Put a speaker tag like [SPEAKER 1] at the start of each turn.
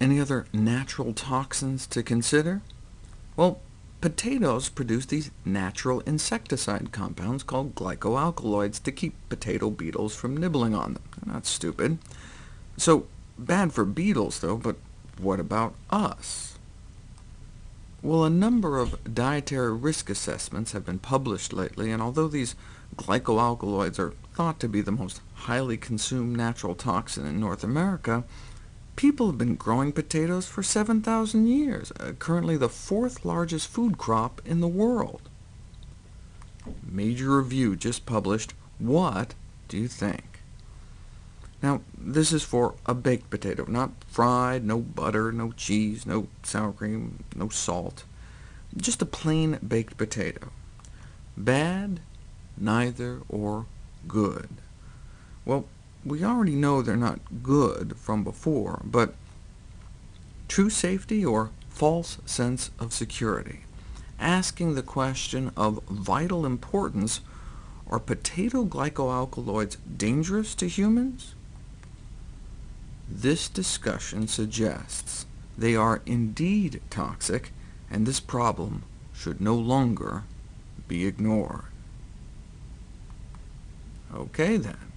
[SPEAKER 1] Any other natural toxins to consider? Well, potatoes produce these natural insecticide compounds called glycoalkaloids to keep potato beetles from nibbling on them. They're not stupid. So bad for beetles, though, but what about us? Well, a number of dietary risk assessments have been published lately, and although these glycoalkaloids are thought to be the most highly consumed natural toxin in North America, people have been growing potatoes for 7,000 years, uh, currently the fourth largest food crop in the world. Major review just published. What do you think? Now, this is for a baked potato, not fried, no butter, no cheese, no sour cream, no salt. Just a plain baked potato. Bad, neither, or good? Well, we already know they're not good from before, but true safety or false sense of security? Asking the question of vital importance, are potato glycoalkaloids dangerous to humans? This discussion suggests they are indeed toxic, and this problem should no longer be ignored. OK then.